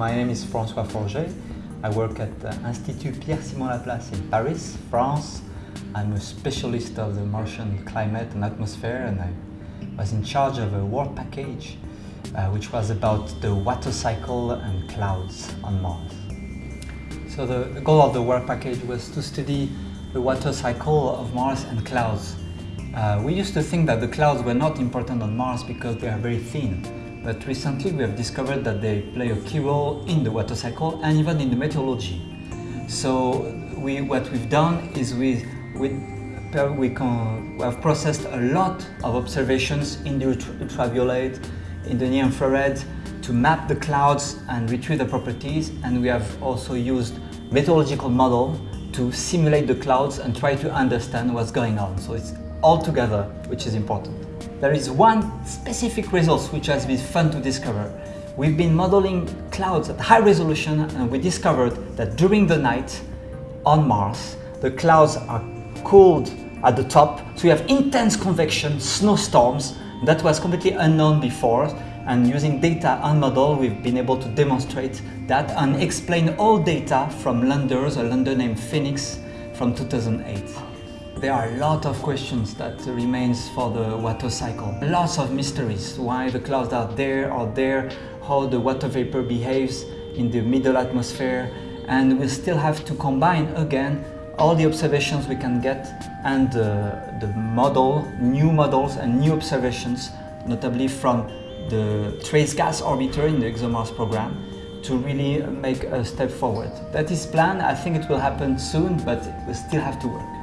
My name is François Forget. I work at the Institut Pierre-Simon Laplace in Paris, France. I'm a specialist of the Martian climate and atmosphere and I was in charge of a work package uh, which was about the water cycle and clouds on Mars. So the, the goal of the work package was to study the water cycle of Mars and clouds. Uh, we used to think that the clouds were not important on Mars because they are very thin, but recently we have discovered that they play a key role in the water cycle and even in the meteorology. So we, what we've done is we, we, we, can, we have processed a lot of observations in the ultraviolet, in the near infrared, to map the clouds and retrieve the properties and we have also used meteorological model to simulate the clouds and try to understand what's going on. So it's all together, which is important. There is one specific result which has been fun to discover. We've been modeling clouds at high resolution and we discovered that during the night on Mars, the clouds are cooled at the top, so we have intense convection, snowstorms, that was completely unknown before and using data and model we've been able to demonstrate that and explain all data from landers, a lander named Phoenix from 2008. There are a lot of questions that remains for the water cycle. Lots of mysteries, why the clouds are there or there, how the water vapor behaves in the middle atmosphere and we still have to combine again all the observations we can get and uh, the model, new models and new observations, notably from the Trace Gas Orbiter in the ExoMars program to really make a step forward. That is planned, I think it will happen soon, but we still have to work.